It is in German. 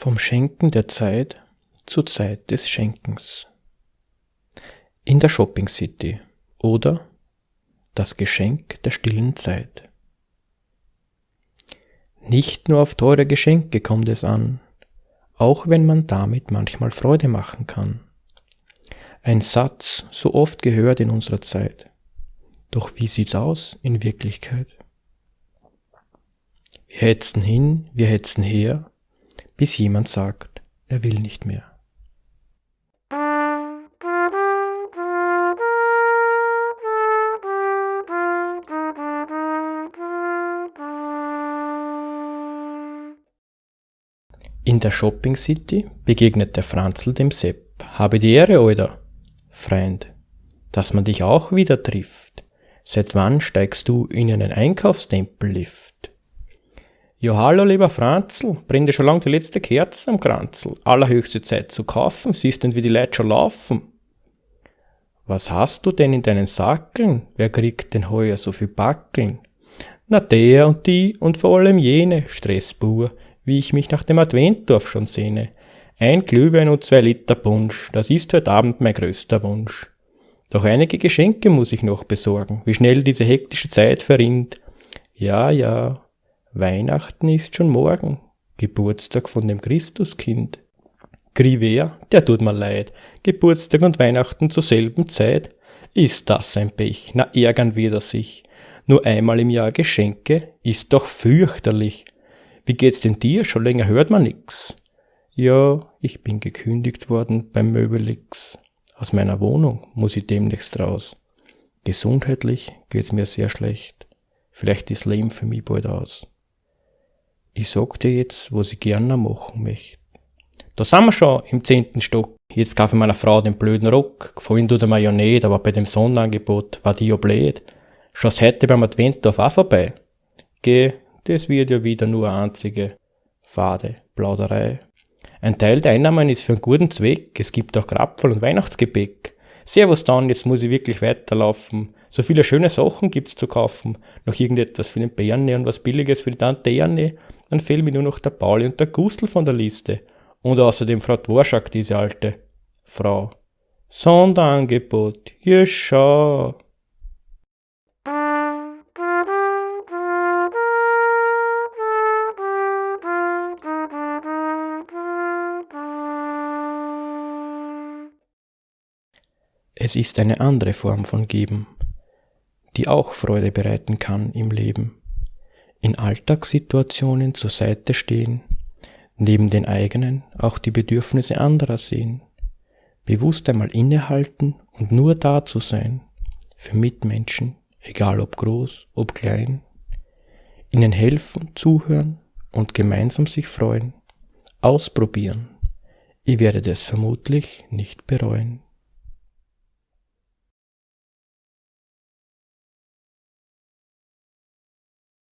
Vom Schenken der Zeit zur Zeit des Schenkens. In der Shopping City oder das Geschenk der stillen Zeit. Nicht nur auf teure Geschenke kommt es an, auch wenn man damit manchmal Freude machen kann. Ein Satz, so oft gehört in unserer Zeit. Doch wie sieht's aus in Wirklichkeit? Wir hetzen hin, wir hetzen her, bis jemand sagt, er will nicht mehr. In der Shopping City begegnet der Franzl dem Sepp. Habe die Ehre, Alter. Freund, dass man dich auch wieder trifft. Seit wann steigst du in einen Einkaufstempellift? Ja, hallo, lieber Franzl, brennt dir schon lang die letzte Kerze am Kranzl. Allerhöchste Zeit zu kaufen, siehst denn, wie die Leute schon laufen. Was hast du denn in deinen Sackeln? Wer kriegt denn heuer so viel Backeln? Na, der und die und vor allem jene, Stressbur, wie ich mich nach dem Adventdorf schon sehne. Ein Glühwein und zwei Liter Punsch, das ist heute Abend mein größter Wunsch. Doch einige Geschenke muss ich noch besorgen, wie schnell diese hektische Zeit verrinnt. Ja, ja, Weihnachten ist schon morgen, Geburtstag von dem Christuskind. Griver, der tut mir leid, Geburtstag und Weihnachten zur selben Zeit. Ist das ein Pech, na ärgern wir das sich. Nur einmal im Jahr Geschenke, ist doch fürchterlich. Wie geht's denn dir? Schon länger hört man nix. Ja, ich bin gekündigt worden beim Möbelix. Aus meiner Wohnung muss ich demnächst raus. Gesundheitlich geht's mir sehr schlecht. Vielleicht ist Leben für mich bald aus. Ich sag dir jetzt, was ich gerne machen möchte. Da sind wir schon im zehnten Stock. Jetzt kaufe ich meiner Frau den blöden Rock. Gefallen tut er mir ja nicht, aber bei dem Sonnenangebot war die ja blöd. Schon heute beim Adventdorf auch vorbei. Geh, das wird ja wieder nur eine einzige fade Plauderei. Ein Teil der Einnahmen ist für einen guten Zweck. Es gibt auch Krapfel und Weihnachtsgebäck. Servus dann, jetzt muss ich wirklich weiterlaufen. So viele schöne Sachen gibt's zu kaufen. Noch irgendetwas für den Bärne und was Billiges für die Tante Erne. Dann fehlt mir nur noch der Pauli und der Gustl von der Liste. Und außerdem Frau Dworschak, diese alte Frau. Sonderangebot. Hier schau. Es ist eine andere Form von Geben, die auch Freude bereiten kann im Leben. In Alltagssituationen zur Seite stehen, neben den eigenen auch die Bedürfnisse anderer sehen, bewusst einmal innehalten und nur da zu sein, für Mitmenschen, egal ob groß, ob klein, ihnen helfen, zuhören und gemeinsam sich freuen, ausprobieren. Ihr werdet es vermutlich nicht bereuen.